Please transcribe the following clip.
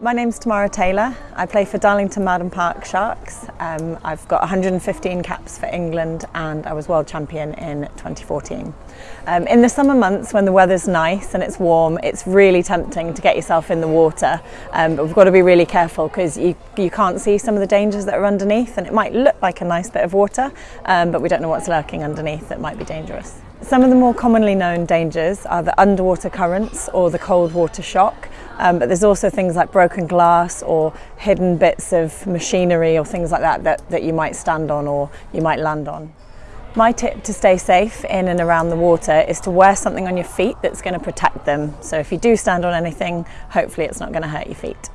My name's Tamara Taylor. I play for Darlington Mowden Park Sharks. Um, I've got 115 caps for England and I was world champion in 2014. Um, in the summer months when the weather's nice and it's warm, it's really tempting to get yourself in the water. Um, but we've got to be really careful because you, you can't see some of the dangers that are underneath and it might look like a nice bit of water, um, but we don't know what's lurking underneath that might be dangerous. Some of the more commonly known dangers are the underwater currents or the cold water shock. Um, but there's also things like broken glass or hidden bits of machinery or things like that, that that you might stand on or you might land on. My tip to stay safe in and around the water is to wear something on your feet that's going to protect them. So if you do stand on anything, hopefully it's not going to hurt your feet.